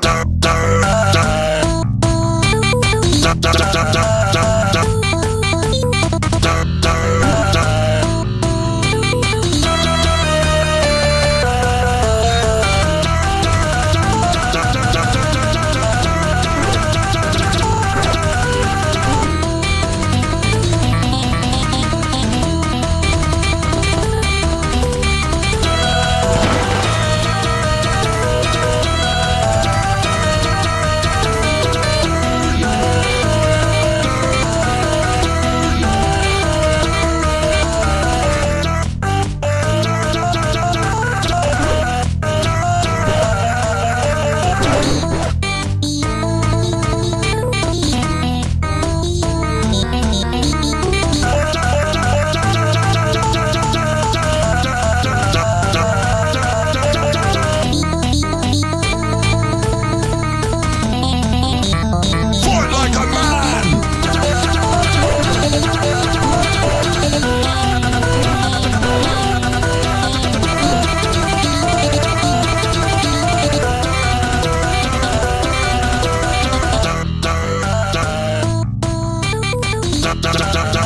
Dun. da, da, da.